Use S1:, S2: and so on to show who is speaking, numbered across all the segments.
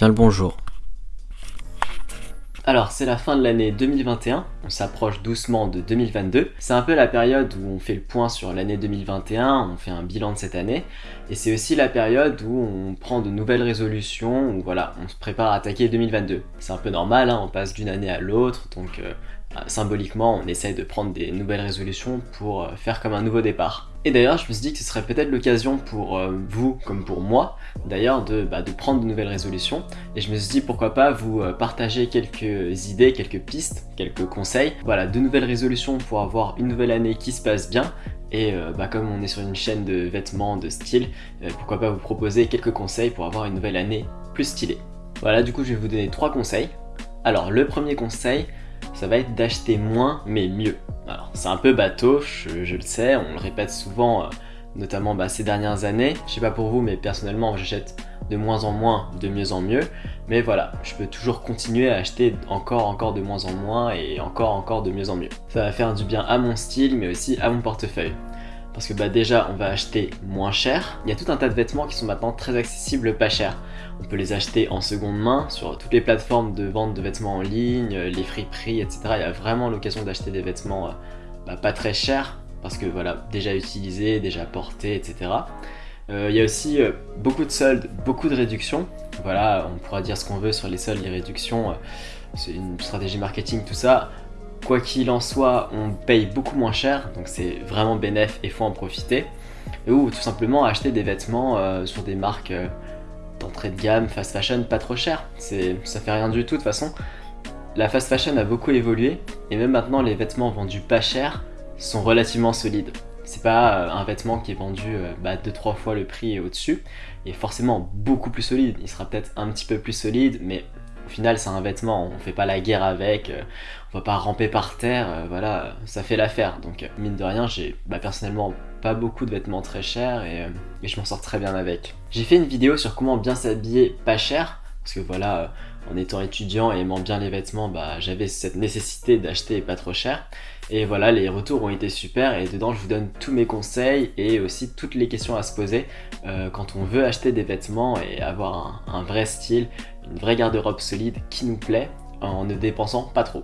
S1: Bien le bonjour.
S2: Alors c'est la fin de l'année 2021, on s'approche doucement de 2022. C'est un peu la période où on fait le point sur l'année 2021, on fait un bilan de cette année. Et c'est aussi la période où on prend de nouvelles résolutions, où voilà, on se prépare à attaquer 2022. C'est un peu normal, hein, on passe d'une année à l'autre, donc euh, symboliquement on essaye de prendre des nouvelles résolutions pour euh, faire comme un nouveau départ. Et d'ailleurs, je me suis dit que ce serait peut-être l'occasion pour euh, vous, comme pour moi, d'ailleurs, de, bah, de, prendre de nouvelles résolutions. Et je me suis dit, pourquoi pas vous euh, partager quelques idées, quelques pistes, quelques conseils. Voilà, de nouvelles résolutions pour avoir une nouvelle année qui se passe bien. Et euh, bah, comme on est sur une chaîne de vêtements, de style, pourquoi pas vous proposer quelques conseils pour avoir une nouvelle année plus stylée. Voilà, du coup, je vais vous donner trois conseils. Alors, le premier conseil, ça va être d'acheter moins mais mieux. Alors c'est un peu bateau, je, le sais, on le répète souvent, euh, notamment bah, ces dernières années. Je sais pas pour vous, mais personnellement j'achète de moins en moins, de mieux en mieux. Mais voilà, je peux toujours continuer à acheter encore, encore de moins en moins et encore, encore de mieux en mieux. Ça va faire du bien à mon style, mais aussi à mon portefeuille. Parce que bah déjà, on va acheter moins cher. Il y a tout un tas de vêtements qui sont maintenant très accessibles, pas cher. On peut les acheter en seconde main sur toutes les plateformes de vente de vêtements en ligne, les friperies, etc. Il y a vraiment l'occasion d'acheter des vêtements euh, bah, pas très chers parce que voilà, déjà utilisés, déjà portés, etc. Euh, il y a aussi euh, beaucoup de soldes, beaucoup de réductions. Voilà, on pourra dire ce qu'on veut sur les soldes, les réductions. c'est une stratégie marketing, tout ça. Quoi qu'il en soit, on paye beaucoup moins cher, donc c'est vraiment bénéf et faut en profiter. Ou tout simplement acheter des vêtements sur des marques d'entrée de gamme, fast fashion, pas trop cher. Ça fait rien du tout de toute façon. La fast fashion a beaucoup évolué et même maintenant les vêtements vendus pas cher sont relativement solides. C'est pas euh, un vêtement qui est vendu 2-3 euh, bah, fois le prix au-dessus, il est forcément beaucoup plus solide. Il sera peut-être un petit peu plus solide, mais au final c'est un vêtement, on fait pas la guerre avec, euh, on va pas ramper par terre, voilà, ça fait l'affaire. Donc mine de rien, j'ai bah, personnellement pas beaucoup de vêtements très chers et, et je m'en sors très bien avec. J'ai fait une vidéo sur comment bien s'habiller pas cher, parce que voilà, en étant étudiant et aimant bien les vêtements, bah, j'avais cette nécessité d'acheter pas trop cher. Et voilà, les retours ont été super et dedans je vous donne tous mes conseils et aussi toutes les questions à se poser euh, quand on veut acheter des vêtements et avoir un, vrai style, une vraie garde-robe solide qui nous plaît en ne dépensant pas trop.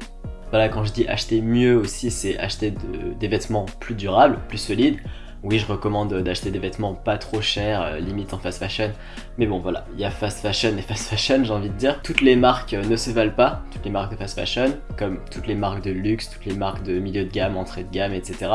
S2: Voilà, quand je dis acheter mieux aussi, c'est acheter des vêtements plus durables, plus solides, oui, je recommande d'acheter des vêtements pas trop chers, euh, limite en fast fashion. Mais bon, voilà, il y a fast fashion et fast fashion, j'ai envie de dire. Toutes les marques euh, ne se valent pas, toutes les marques de fast fashion, comme toutes les marques de luxe, toutes les marques de milieu de gamme, entrée de gamme, etc.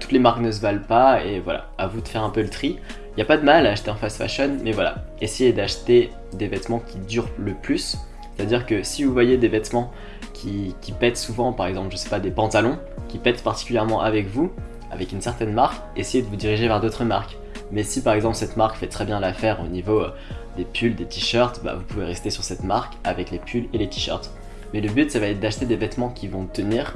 S2: Toutes les marques ne se valent pas et voilà, à vous de faire un peu le tri. Il n'y a pas de mal à acheter en fast fashion, mais voilà, essayez d'acheter des vêtements qui durent le plus. C'est-à-dire que si vous voyez des vêtements qui, pètent souvent, par exemple, je sais pas, des pantalons, qui pètent particulièrement avec vous, avec une certaine marque, essayez de vous diriger vers d'autres marques. Mais si par exemple cette marque fait très bien l'affaire au niveau euh, des pulls, des t-shirts, bah, vous pouvez rester sur cette marque avec les pulls et les t-shirts. Mais le but ça va être d'acheter des vêtements qui vont tenir,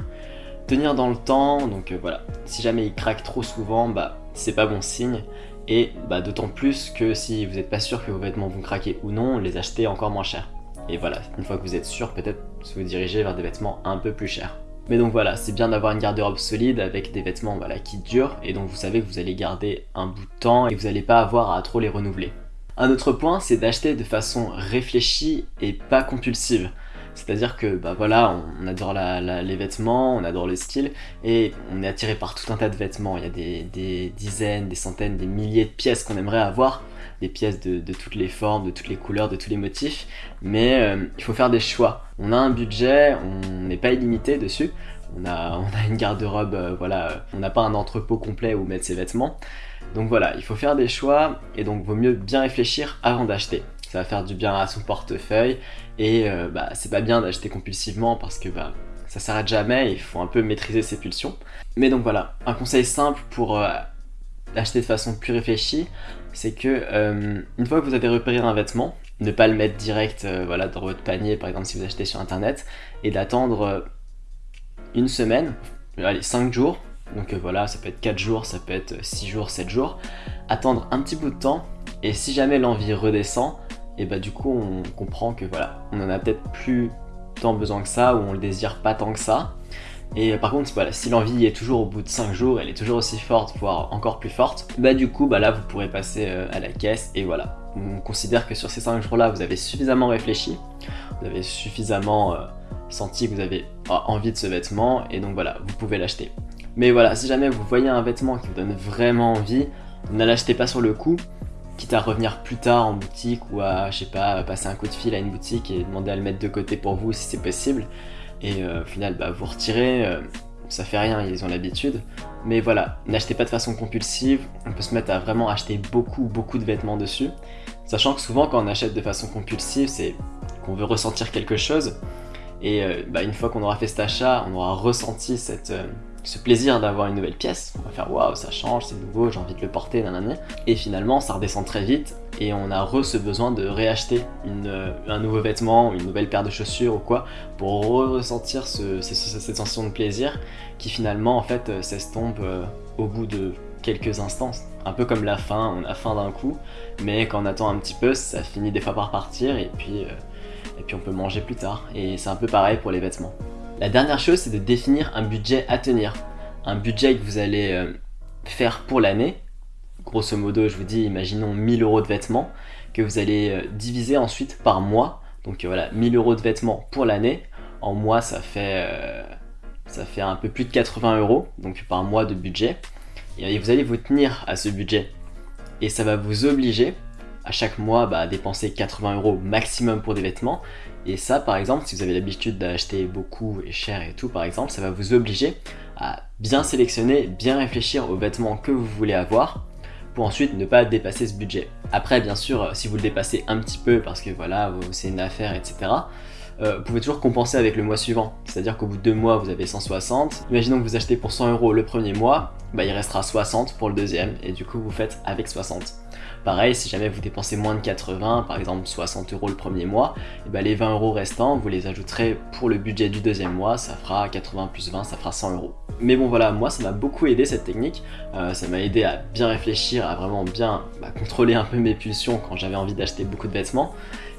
S2: tenir dans le temps, donc euh, voilà. Si jamais ils craquent trop souvent, bah c'est pas bon signe. Et bah, d'autant plus que si vous n'êtes pas sûr que vos vêtements vont craquer ou non, les acheter encore moins cher. Et voilà, une fois que vous êtes sûr, peut-être vous diriger vers des vêtements un peu plus chers. Mais donc voilà, c'est bien d'avoir une garde-robe solide avec des vêtements voilà, qui durent et donc vous savez que vous allez garder un bout de temps et vous n'allez pas avoir à trop les renouveler. Un autre point, c'est d'acheter de façon réfléchie et pas compulsive. C'est-à-dire que bah voilà, on adore les vêtements, on adore le style, et on est attiré par tout un tas de vêtements. Il y a des, dizaines, des centaines, des milliers de pièces qu'on aimerait avoir, des pièces de, toutes les formes, de toutes les couleurs, de tous les motifs, mais euh, il faut faire des choix. On a un budget, on n'est pas illimité dessus, on a, une garde-robe, euh, voilà, on n'a pas un entrepôt complet où mettre ses vêtements. Donc voilà, il faut faire des choix, et donc vaut mieux bien réfléchir avant d'acheter ça va faire du bien à son portefeuille et euh, bah, c'est pas bien d'acheter compulsivement parce que bah, ça s'arrête jamais, il faut un peu maîtriser ses pulsions. Mais donc voilà, un conseil simple pour euh, acheter de façon plus réfléchie, c'est que euh, une fois que vous avez repéré un vêtement, ne pas le mettre direct voilà, dans votre panier par exemple si vous achetez sur internet et d'attendre une semaine, allez 5 jours, donc voilà ça peut être 4 jours, ça peut être 6 jours, 7 jours, attendre un petit bout de temps et si jamais l'envie redescend, et bah du coup on comprend que voilà, on en a peut-être plus tant besoin que ça, ou on le désire pas tant que ça. Et par contre, voilà, si l'envie est toujours au bout de 5 jours, elle est toujours aussi forte, voire encore plus forte, bah du coup, bah là, vous pourrez passer euh, à la caisse et voilà. on considère que sur ces 5 jours-là, vous avez suffisamment réfléchi, vous avez suffisamment senti que vous avez envie de ce vêtement, et donc voilà, vous pouvez l'acheter. Mais voilà, si jamais vous voyez un vêtement qui vous donne vraiment envie, ne l'achetez pas sur le coup, quitte à revenir plus tard en boutique ou à, je sais pas, passer un coup de fil à une boutique et demander à le mettre de côté pour vous si c'est possible. Et euh, au final, bah, vous retirez, euh, ça fait rien, ils ont l'habitude. Mais voilà, n'achetez pas de façon compulsive, on peut se mettre à vraiment acheter beaucoup, beaucoup de vêtements dessus. Sachant que souvent quand on achète de façon compulsive, c'est qu'on veut ressentir quelque chose. Et euh, bah, une fois qu'on aura fait cet achat, on aura ressenti cette, ce plaisir d'avoir une nouvelle pièce, on va faire waouh ça change, c'est nouveau, j'ai envie de le porter, nanana. Et finalement ça redescend très vite et on a re ce besoin de réacheter une, un nouveau vêtement, une nouvelle paire de chaussures ou quoi pour ressentir ce, cette sensation de plaisir qui finalement en fait euh, s'estompe euh, au bout de quelques instants. Un peu comme la faim, on a faim d'un coup, mais quand on attend un petit peu, ça finit des fois par partir et puis, euh, et puis on peut manger plus tard. Et c'est un peu pareil pour les vêtements. La dernière chose, c'est de définir un budget à tenir. Un budget que vous allez euh, faire pour l'année. Grosso modo, je vous dis, imaginons 1000 euros de vêtements que vous allez euh, diviser ensuite par mois. Donc euh, voilà, 1000 euros de vêtements pour l'année. En mois, ça fait, ça fait un peu plus de 80 euros, donc par mois de budget. Et vous allez vous tenir à ce budget. Et ça va vous obliger à chaque mois bah, à dépenser 80 euros maximum pour des vêtements. Et ça, par exemple, si vous avez l'habitude d'acheter beaucoup et cher et tout, par exemple, ça va vous obliger à bien sélectionner, bien réfléchir aux vêtements que vous voulez avoir pour ensuite ne pas dépasser ce budget. Après, bien sûr, si vous le dépassez un petit peu parce que voilà, c'est une affaire, etc., euh, vous pouvez toujours compenser avec le mois suivant. C'est-à-dire qu'au bout de deux mois, vous avez 160. Imaginons que vous achetez pour 100 euros le premier mois, bah, il restera 60 pour le deuxième, et du coup, vous faites avec 60. Pareil, si jamais vous dépensez moins de 80, par exemple 60 euros le premier mois, et bah, les 20 euros restants, vous les ajouterez pour le budget du deuxième mois, ça fera 80 plus 20, ça fera 100 euros. Mais bon voilà, moi ça m'a beaucoup aidé cette technique, euh, ça m'a aidé à bien réfléchir, à vraiment bien bah, contrôler un peu mes pulsions quand j'avais envie d'acheter beaucoup de vêtements,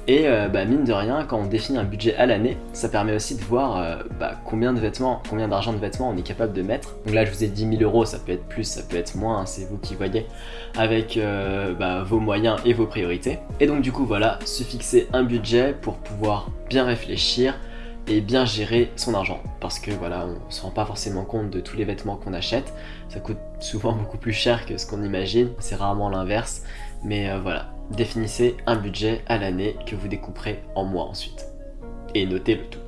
S2: et euh, bah, mine de rien, quand on définit un budget à l'année, ça permet aussi de voir euh, bah, combien de vêtements, combien d'argent de vêtements on est capable de mettre. Donc là, je vous ai dit 10 000 euros, ça peut être plus, ça peut être moins, hein, c'est vous qui voyez, avec bah, vos moyens et vos priorités. Et donc du coup, voilà, se fixer un budget pour pouvoir bien réfléchir et bien gérer son argent. Parce que voilà, on se rend pas forcément compte de tous les vêtements qu'on achète. Ça coûte souvent beaucoup plus cher que ce qu'on imagine, c'est rarement l'inverse. Mais voilà, définissez un budget à l'année que vous découperez en mois ensuite. Et notez le tout.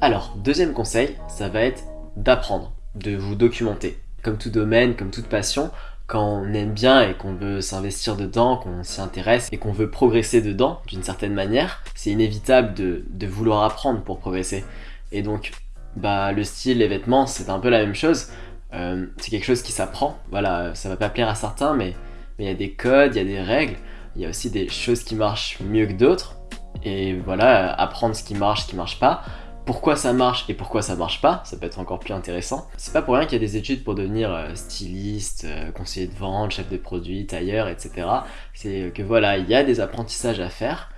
S2: Alors, deuxième conseil, ça va être d'apprendre, de vous documenter. Comme tout domaine, comme toute passion, quand on aime bien et qu'on veut s'investir dedans, qu'on s'y intéresse et qu'on veut progresser dedans d'une certaine manière, c'est inévitable de, vouloir apprendre pour progresser. Et donc, bah, le style, les vêtements, c'est un peu la même chose. Euh, c'est quelque chose qui s'apprend. Voilà, ça va pas plaire à certains, mais il y a des codes, il y a des règles il y a aussi des choses qui marchent mieux que d'autres. Et voilà, apprendre ce qui marche, ce qui marche pas. Pourquoi ça marche et pourquoi ça marche pas, ça peut être encore plus intéressant. C'est pas pour rien qu'il y a des études pour devenir euh, styliste, euh, conseiller de vente, chef de produit, tailleur, etc. C'est que voilà, il y a des apprentissages à faire.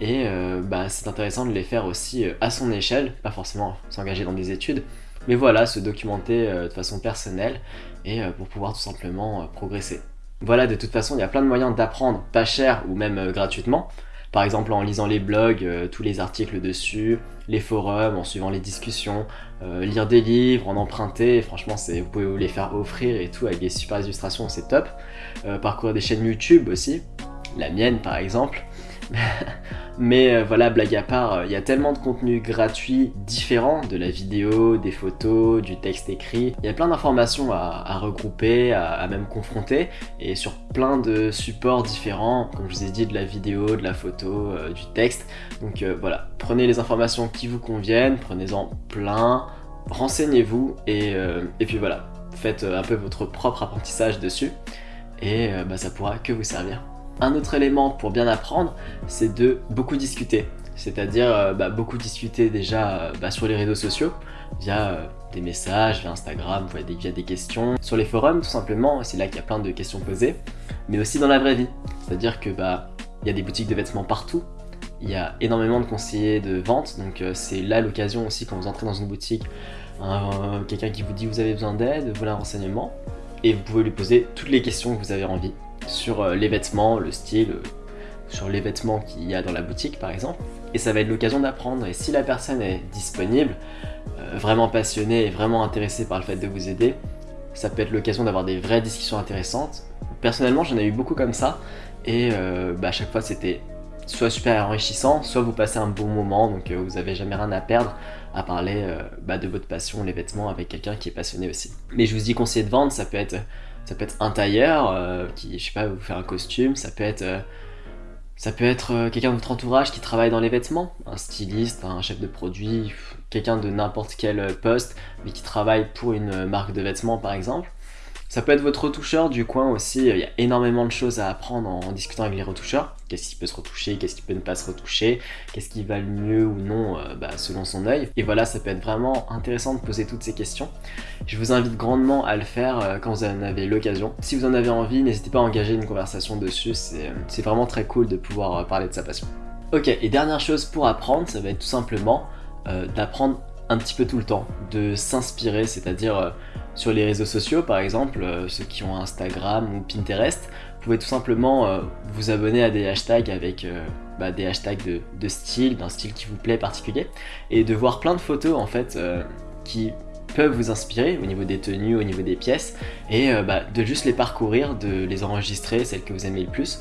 S2: Et euh, bah, c'est intéressant de les faire aussi à son échelle, pas forcément s'engager dans des études, mais voilà, se documenter de façon personnelle et pour pouvoir tout simplement progresser. Voilà, de toute façon, il y a plein de moyens d'apprendre, pas cher ou même gratuitement. Par exemple en lisant les blogs, euh, tous les articles dessus, les forums, en suivant les discussions, euh, lire des livres, en emprunter, franchement vous pouvez vous les faire offrir et tout avec des super illustrations, c'est top. parcourir des chaînes YouTube aussi, la mienne par exemple. Mais euh, voilà, blague à part, il y a tellement de contenu gratuit différents, de la vidéo, des photos, du texte écrit. Il y a plein d'informations à, regrouper, à, même confronter, et sur plein de supports différents, comme je vous ai dit, de la vidéo, de la photo, euh, du texte. Donc euh, voilà, prenez les informations qui vous conviennent, prenez-en plein, renseignez-vous, et, puis voilà, faites un peu votre propre apprentissage dessus, et bah, ça pourra que vous servir. Un autre élément pour bien apprendre, c'est de beaucoup discuter. C'est-à-dire euh, bah, beaucoup discuter déjà euh, bah, sur les réseaux sociaux, via euh, des messages, via Instagram, via des, questions. Sur les forums, tout simplement, c'est là qu'il y a plein de questions posées. Mais aussi dans la vraie vie. C'est-à-dire que bah, il y a des boutiques de vêtements partout. Il y a énormément de conseillers de vente, donc c'est là l'occasion aussi quand vous entrez dans une boutique, quelqu'un qui vous dit vous avez besoin d'aide, voulez un renseignement, et vous pouvez lui poser toutes les questions que vous avez envie sur euh, les vêtements, le style, euh, sur les vêtements qu'il y a dans la boutique par exemple, et ça va être l'occasion d'apprendre. Et si la personne est disponible, euh, vraiment passionnée et vraiment intéressée par le fait de vous aider, ça peut être l'occasion d'avoir des vraies discussions intéressantes. Personnellement, j'en ai eu beaucoup comme ça, et bah, à chaque fois c'était soit super enrichissant, soit vous passez un bon moment, donc vous avez jamais rien à perdre à parler bah, de votre passion, les vêtements, avec quelqu'un qui est passionné aussi. Mais je vous dis conseiller de vente, ça peut être ça peut être un tailleur qui, je sais pas, vous faire un costume, ça peut être ça peut être euh, quelqu'un de votre entourage qui travaille dans les vêtements, un styliste, un chef de produit, quelqu'un de n'importe quel poste, mais qui travaille pour une marque de vêtements par exemple. Ça peut être votre retoucheur du coin aussi, il y a énormément de choses à apprendre en, discutant avec les retoucheurs. Qu'est-ce qui peut se retoucher, qu'est-ce qui peut ne pas se retoucher, qu'est-ce qui va le mieux ou non euh, bah, selon son œil. Et voilà, ça peut être vraiment intéressant de poser toutes ces questions. Je vous invite grandement à le faire euh, quand vous en avez l'occasion. Si vous en avez envie, n'hésitez pas à engager une conversation dessus, c'est euh, vraiment très cool de pouvoir parler de sa passion. Ok, et dernière chose pour apprendre, ça va être tout simplement d'apprendre un petit peu tout le temps, de s'inspirer, c'est-à-dire sur les réseaux sociaux par exemple, ceux qui ont Instagram ou Pinterest, pouvez tout simplement euh, vous abonner à des hashtags avec euh, bah, des hashtags de, style, d'un style qui vous plaît particulier, et de voir plein de photos en fait qui peuvent vous inspirer au niveau des tenues, au niveau des pièces, et bah, de juste les parcourir, de les enregistrer, celles que vous aimez le plus,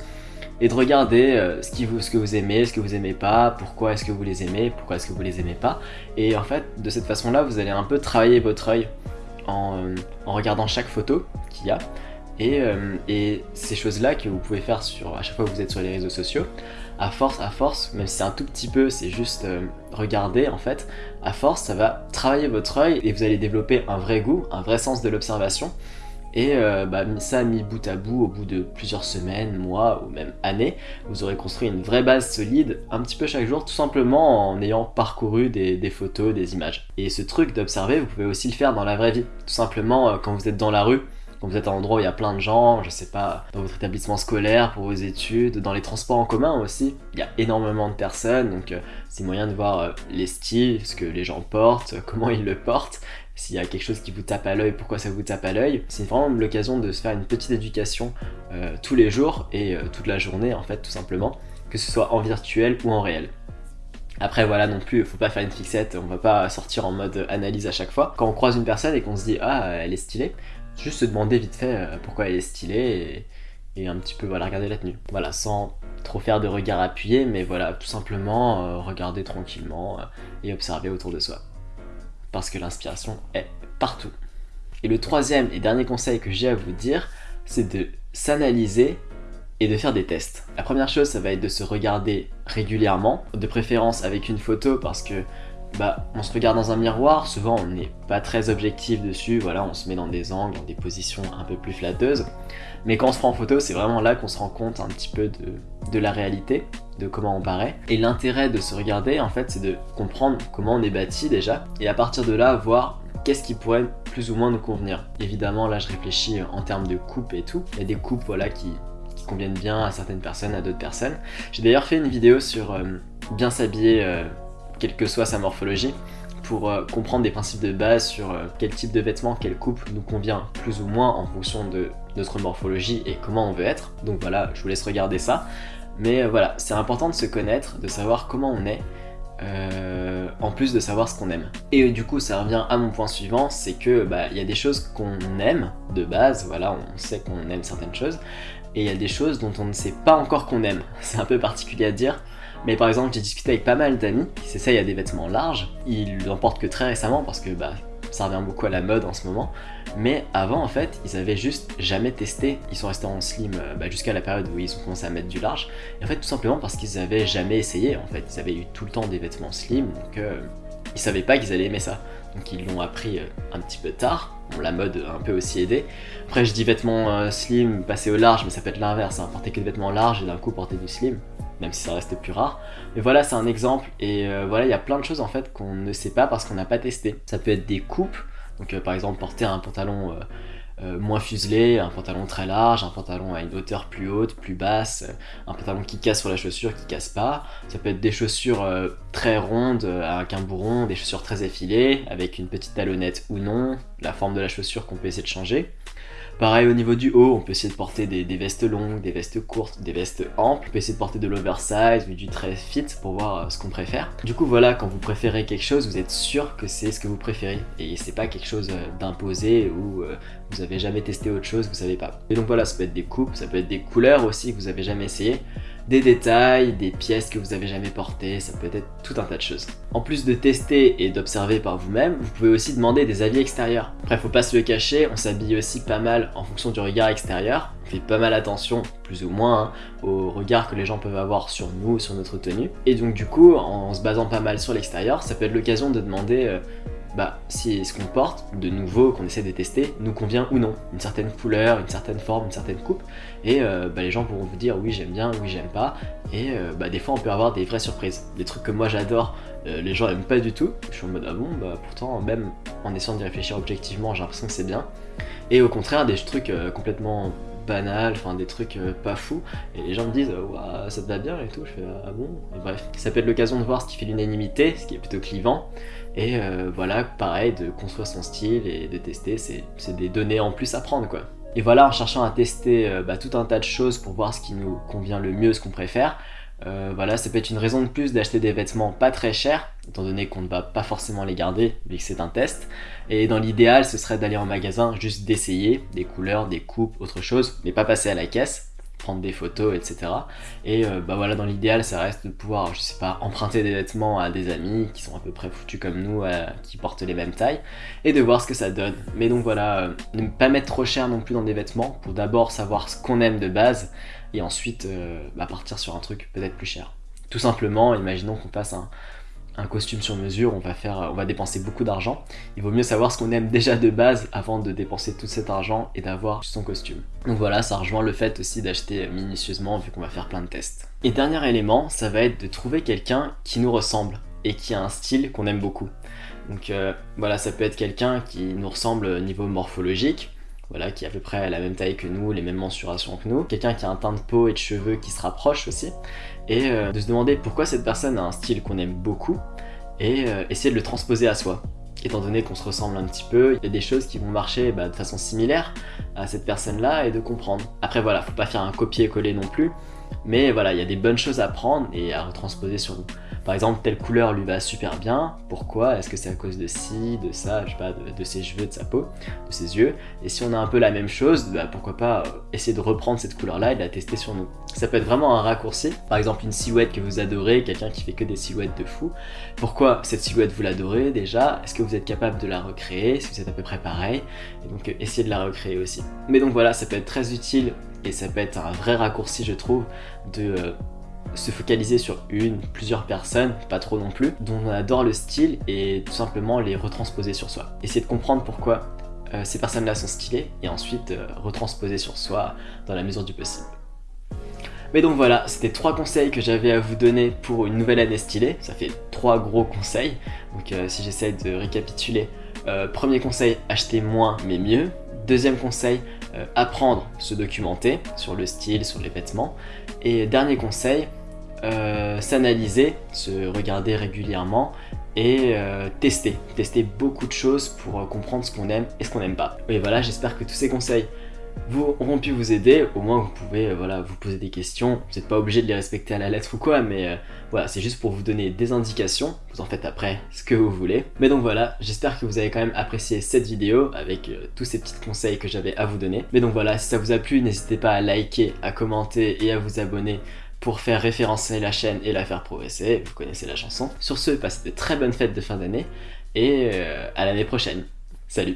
S2: et de regarder ce, vous, que vous aimez, ce que vous aimez pas, pourquoi est-ce que vous les aimez, pourquoi est-ce que vous les aimez pas, et en fait de cette façon là vous allez un peu travailler votre œil euh, en, regardant chaque photo qu'il y a. Euh, et, ces choses-là que vous pouvez faire sur, à chaque fois que vous êtes sur les réseaux sociaux, à force, à force, même si c'est un tout petit peu, c'est juste euh, regarder en fait, à force ça va travailler votre œil et vous allez développer un vrai goût, un vrai sens de l'observation et euh, bah, ça mis bout à bout, au bout de plusieurs semaines, mois ou même années, vous aurez construit une vraie base solide, un petit peu chaque jour, tout simplement en ayant parcouru des, photos, des images. Et ce truc d'observer, vous pouvez aussi le faire dans la vraie vie. Tout simplement euh, quand vous êtes dans la rue, quand vous êtes à un endroit où il y a plein de gens, je sais pas, dans votre établissement scolaire, pour vos études, dans les transports en commun aussi, il y a énormément de personnes, donc euh, c'est moyen de voir les styles, ce que les gens portent, comment ils le portent, s'il y a quelque chose qui vous tape à l'œil, pourquoi ça vous tape à l'œil? C'est vraiment l'occasion de se faire une petite éducation euh, tous les jours et euh, toute la journée en fait tout simplement, que ce soit en virtuel ou en réel. Après voilà non plus, faut pas faire une fixette, on va pas sortir en mode analyse à chaque fois. Quand on croise une personne et qu'on se dit ah elle est stylée, juste se demander vite fait euh, pourquoi elle est stylée et, un petit peu voilà regarder la tenue. Voilà, sans trop faire de regard appuyé, mais voilà, tout simplement regarder tranquillement et observer autour de soi parce que l'inspiration est partout. Et le troisième et dernier conseil que j'ai à vous dire, c'est de s'analyser et de faire des tests. La première chose, ça va être de se regarder régulièrement, de préférence avec une photo parce que bah, on se regarde dans un miroir, souvent on n'est pas très objectif dessus, voilà, on se met dans des angles, dans des positions un peu plus flatteuses. Mais quand on se prend en photo, c'est vraiment là qu'on se rend compte un petit peu de, la réalité, de comment on paraît. Et l'intérêt de se regarder, en fait, c'est de comprendre comment on est bâti déjà, et à partir de là, voir qu'est-ce qui pourrait plus ou moins nous convenir. Évidemment, là, je réfléchis en termes de coupe et tout. Il y a des coupes, voilà, qui, conviennent bien à certaines personnes, à d'autres personnes. J'ai d'ailleurs fait une vidéo sur euh, bien s'habiller euh, quelle que soit sa morphologie, pour euh, comprendre des principes de base sur euh, quel type de vêtements, quelle coupe nous convient plus ou moins en fonction de notre morphologie et comment on veut être. Donc voilà, je vous laisse regarder ça. Mais euh, voilà, c'est important de se connaître, de savoir comment on est, en plus de savoir ce qu'on aime. Et du coup, ça revient à mon point suivant, c'est que bah, il y a des choses qu'on aime de base, voilà, on sait qu'on aime certaines choses, et il y a des choses dont on ne sait pas encore qu'on aime. C'est un peu particulier à dire, mais par exemple, j'ai discuté avec pas mal d'amis qui s'essayent à des vêtements larges. Ils n'en portent que très récemment parce que bah, ça revient beaucoup à la mode en ce moment. Mais avant, en fait, ils avaient juste jamais testé. Ils sont restés en slim euh, bah, jusqu'à la période où ils ont commencé à mettre du large. Et en fait, tout simplement parce qu'ils avaient jamais essayé. En fait, ils avaient eu tout le temps des vêtements slim, donc euh, ils savaient pas qu'ils allaient aimer ça. Donc ils l'ont appris euh, un petit peu tard. Bon, la mode a un peu aussi aidé. Après, je dis vêtements slim, passer au large, mais ça peut être l'inverse. Hein. Porter que des vêtements larges et d'un coup porter du slim même si ça reste plus rare. Mais voilà, c'est un exemple, et euh, voilà, il y a plein de choses en fait qu'on ne sait pas parce qu'on n'a pas testé. Ça peut être des coupes, donc euh, par exemple porter un pantalon euh, moins fuselé, un pantalon très large, un pantalon à une hauteur plus haute, plus basse, un pantalon qui casse sur la chaussure, qui casse pas. Ça peut être des chaussures très rondes, avec un bourron, des chaussures très effilées, avec une petite talonnette ou non, la forme de la chaussure qu'on peut essayer de changer. Pareil au niveau du haut, on peut essayer de porter des, vestes longues, des vestes courtes, des vestes amples. On peut essayer de porter de l'oversize ou du très fit pour voir euh, ce qu'on préfère. Du coup voilà, quand vous préférez quelque chose, vous êtes sûr que c'est ce que vous préférez. Et c'est pas quelque chose euh, d'imposé ou euh, vous avez jamais testé autre chose, vous savez pas. Et donc voilà, ça peut être des coupes, ça peut être des couleurs aussi que vous avez jamais essayé des détails, des pièces que vous avez jamais portées, ça peut être tout un tas de choses. En plus de tester et d'observer par vous-même, vous pouvez aussi demander des avis extérieurs. Après, faut pas se le cacher, on s'habille aussi pas mal en fonction du regard extérieur. On fait pas mal attention, plus ou moins, hein, au regard que les gens peuvent avoir sur nous, sur notre tenue. Et donc du coup, en se basant pas mal sur l'extérieur, ça peut être l'occasion de demander euh, bah, si ce qu'on porte, de nouveau, qu'on essaie de tester, nous convient ou non. Une certaine couleur, une certaine forme, une certaine coupe. Et euh, bah, les gens pourront vous dire oui j'aime bien, oui j'aime pas. Et euh, bah, des fois on peut avoir des vraies surprises. Des trucs que moi j'adore, euh, les gens aiment pas du tout. Je suis en mode ah bon, bah pourtant même en essayant d'y réfléchir objectivement, j'ai l'impression que c'est bien. Et au contraire, des trucs complètement banal, enfin des trucs pas fous, et les gens me disent ça te va bien et tout, je fais ah bon, bref. Ça peut être l'occasion de voir ce qui fait l'unanimité, ce qui est plutôt clivant, et euh, voilà, pareil, de construire son style et de tester, c'est des données en plus à prendre quoi. Et voilà, en cherchant à tester euh, bah, tout un tas de choses pour voir ce qui nous convient le mieux, ce qu'on préfère, euh, voilà, ça peut être une raison de plus d'acheter des vêtements pas très chers, étant donné qu'on ne va pas forcément les garder, vu que c'est un test. Et dans l'idéal, ce serait d'aller en magasin, juste d'essayer des couleurs, des coupes, autre chose, mais pas passer à la caisse prendre des photos, etc. Et euh, bah voilà, dans l'idéal, ça reste de pouvoir, je sais pas, emprunter des vêtements à des amis qui sont à peu près foutus comme nous, euh, qui portent les mêmes tailles, et de voir ce que ça donne. Mais donc voilà, euh, ne pas mettre trop cher non plus dans des vêtements, pour d'abord savoir ce qu'on aime de base, et ensuite bah, partir sur un truc peut-être plus cher. Tout simplement, imaginons qu'on passe un, un costume sur mesure, on va, faire, on va dépenser beaucoup d'argent. Il vaut mieux savoir ce qu'on aime déjà de base avant de dépenser tout cet argent et d'avoir son costume. Donc voilà, ça rejoint le fait aussi d'acheter minutieusement vu qu'on va faire plein de tests. Et dernier élément, ça va être de trouver quelqu'un qui nous ressemble et qui a un style qu'on aime beaucoup. Donc euh, voilà, ça peut être quelqu'un qui nous ressemble au niveau morphologique, voilà, qui est à peu près la même taille que nous, les mêmes mensurations que nous, quelqu'un qui a un teint de peau et de cheveux qui se rapproche aussi, et euh, de se demander pourquoi cette personne a un style qu'on aime beaucoup, et euh, essayer de le transposer à soi. Étant donné qu'on se ressemble un petit peu, il y a des choses qui vont marcher bah, de façon similaire à cette personne-là et de comprendre. Après voilà, faut pas faire un copier-coller non plus, mais voilà, il y a des bonnes choses à prendre et à retransposer sur nous. Par exemple, telle couleur lui va super bien. Pourquoi? Est-ce que c'est à cause de ci, de ça, je sais pas, de, ses cheveux, de sa peau, de ses yeux? Et si on a un peu la même chose, bah, pourquoi pas euh, essayer de reprendre cette couleur-là et de la tester sur nous. Ça peut être vraiment un raccourci. Par exemple, une silhouette que vous adorez, quelqu'un qui fait que des silhouettes de fou. Pourquoi cette silhouette vous l'adorez déjà? Est-ce que vous êtes capable de la recréer? Est-ce que vous êtes à peu près pareil? Et donc, euh, essayez de la recréer aussi. Mais donc voilà, ça peut être très utile et ça peut être un vrai raccourci, je trouve, de euh, se focaliser sur une, plusieurs personnes, pas trop non plus, dont on adore le style et tout simplement les retransposer sur soi. Essayer de comprendre pourquoi euh, ces personnes-là sont stylées et ensuite euh, retransposer sur soi dans la mesure du possible. Mais donc voilà, c'était trois conseils que j'avais à vous donner pour une nouvelle année stylée. Ça fait trois gros conseils. Donc euh, si j'essaie de récapituler, premier conseil, acheter moins mais mieux. Deuxième conseil, apprendre, se documenter sur le style, sur les vêtements. Et dernier conseil, euh, s'analyser, se regarder régulièrement et euh, tester. Tester beaucoup de choses pour euh, comprendre ce qu'on aime et ce qu'on n'aime pas. Et voilà, j'espère que tous ces conseils vous auront pu vous aider. Au moins, vous pouvez voilà, vous poser des questions. Vous n'êtes pas obligé de les respecter à la lettre ou quoi, mais voilà, c'est juste pour vous donner des indications. Vous en faites après ce que vous voulez. Mais donc voilà, j'espère que vous avez quand même apprécié cette vidéo avec tous ces petits conseils que j'avais à vous donner. Mais donc voilà, si ça vous a plu, n'hésitez pas à liker, à commenter et à vous abonner pour faire référencer la chaîne et la faire progresser, vous connaissez la chanson. Sur ce, passez de très bonnes fêtes de fin d'année et euh, à l'année prochaine. Salut